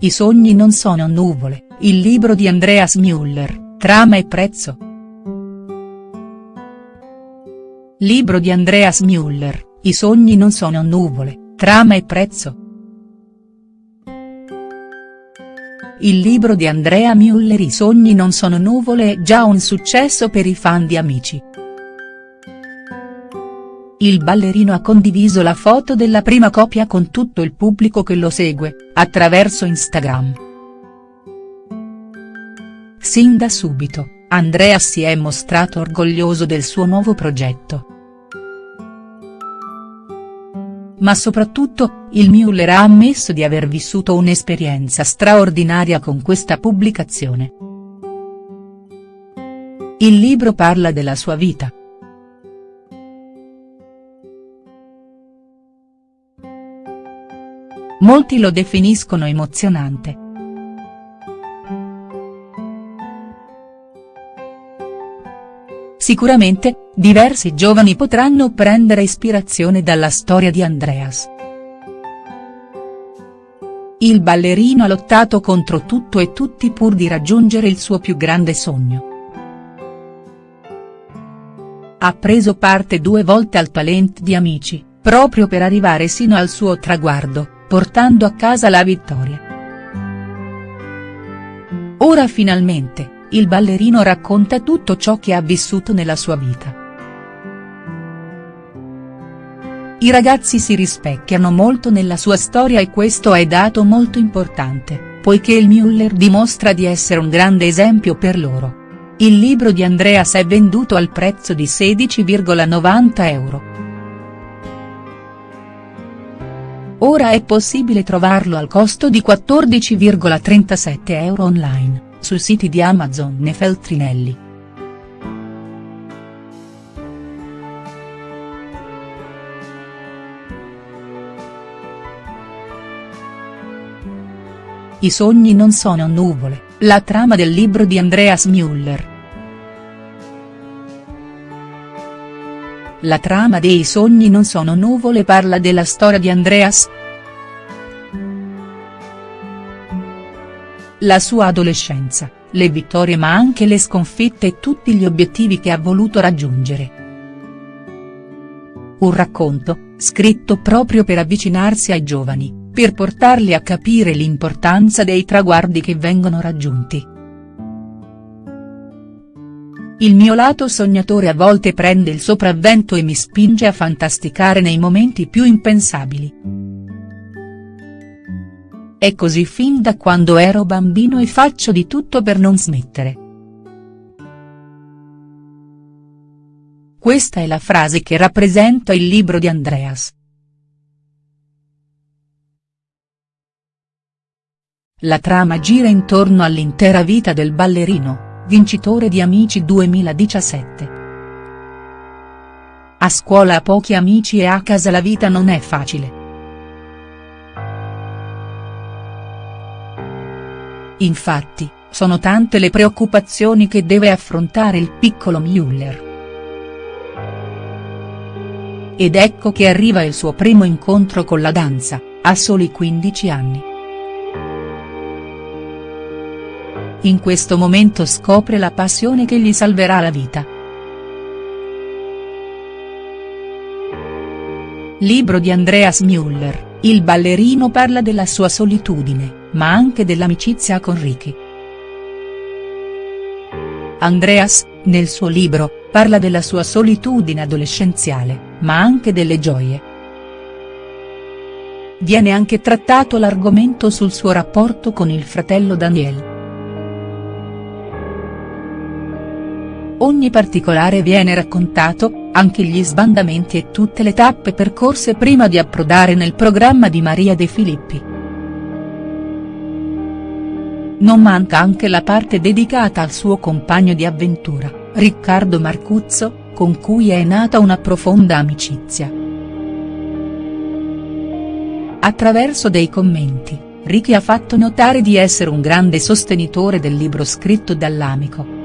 I sogni non sono nuvole, il libro di Andreas Müller, trama e prezzo. Libro di Andreas Müller, I sogni non sono nuvole, trama e prezzo. Il libro di Andrea Müller I sogni non sono nuvole è già un successo per i fan di Amici. Il ballerino ha condiviso la foto della prima coppia con tutto il pubblico che lo segue, attraverso Instagram. Sin da subito, Andrea si è mostrato orgoglioso del suo nuovo progetto. Ma soprattutto, il Müller ha ammesso di aver vissuto un'esperienza straordinaria con questa pubblicazione. Il libro parla della sua vita, Molti lo definiscono emozionante. Sicuramente, diversi giovani potranno prendere ispirazione dalla storia di Andreas. Il ballerino ha lottato contro tutto e tutti pur di raggiungere il suo più grande sogno. Ha preso parte due volte al talent di Amici, proprio per arrivare sino al suo traguardo portando a casa la vittoria. Ora finalmente, il ballerino racconta tutto ciò che ha vissuto nella sua vita. I ragazzi si rispecchiano molto nella sua storia e questo è dato molto importante, poiché il Müller dimostra di essere un grande esempio per loro. Il libro di Andreas è venduto al prezzo di 16,90 euro. Ora è possibile trovarlo al costo di 14,37 euro online, sui siti di Amazon e Feltrinelli. I sogni non sono nuvole, la trama del libro di Andreas Müller. La trama dei sogni non sono nuvole parla della storia di Andreas. La sua adolescenza, le vittorie ma anche le sconfitte e tutti gli obiettivi che ha voluto raggiungere. Un racconto, scritto proprio per avvicinarsi ai giovani, per portarli a capire l'importanza dei traguardi che vengono raggiunti. Il mio lato sognatore a volte prende il sopravvento e mi spinge a fantasticare nei momenti più impensabili. È così fin da quando ero bambino e faccio di tutto per non smettere. Questa è la frase che rappresenta il libro di Andreas. La trama gira intorno all'intera vita del ballerino vincitore di Amici 2017. A scuola ha pochi amici e a casa la vita non è facile. Infatti, sono tante le preoccupazioni che deve affrontare il piccolo Müller. Ed ecco che arriva il suo primo incontro con la danza, a soli 15 anni. In questo momento scopre la passione che gli salverà la vita. Libro di Andreas Müller, il ballerino parla della sua solitudine, ma anche dell'amicizia con Ricky. Andreas, nel suo libro, parla della sua solitudine adolescenziale, ma anche delle gioie. Viene anche trattato l'argomento sul suo rapporto con il fratello Daniel. Ogni particolare viene raccontato, anche gli sbandamenti e tutte le tappe percorse prima di approdare nel programma di Maria De Filippi. Non manca anche la parte dedicata al suo compagno di avventura, Riccardo Marcuzzo, con cui è nata una profonda amicizia. Attraverso dei commenti, Ricky ha fatto notare di essere un grande sostenitore del libro scritto dall'amico.